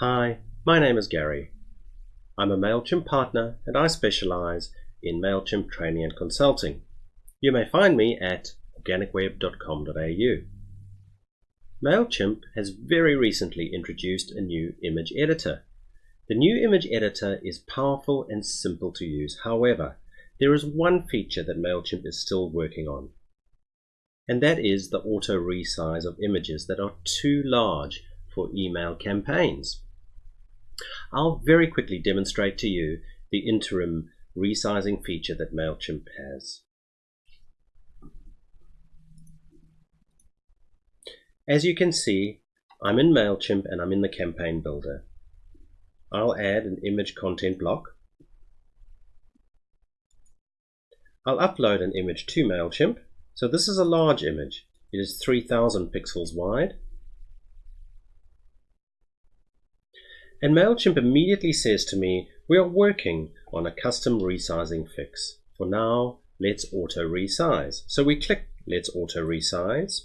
Hi, my name is Gary. I'm a MailChimp partner and I specialize in MailChimp training and consulting. You may find me at organicweb.com.au. MailChimp has very recently introduced a new image editor. The new image editor is powerful and simple to use. However, there is one feature that MailChimp is still working on, and that is the auto resize of images that are too large for email campaigns. I'll very quickly demonstrate to you the interim resizing feature that MailChimp has. As you can see, I'm in MailChimp and I'm in the campaign builder. I'll add an image content block. I'll upload an image to MailChimp. So this is a large image. It is 3000 pixels wide And MailChimp immediately says to me, we are working on a custom resizing fix. For now, let's auto resize. So we click let's auto resize.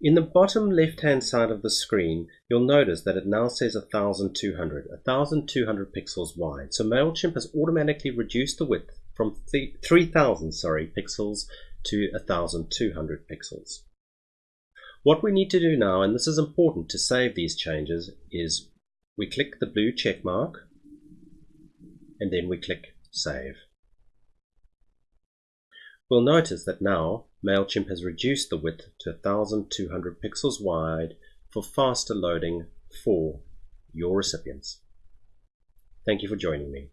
In the bottom left hand side of the screen, you'll notice that it now says 1200, 1200 pixels wide. So MailChimp has automatically reduced the width from 3000 sorry, pixels to 1200 pixels. What we need to do now, and this is important to save these changes, is we click the blue check mark and then we click Save. We'll notice that now MailChimp has reduced the width to 1200 pixels wide for faster loading for your recipients. Thank you for joining me.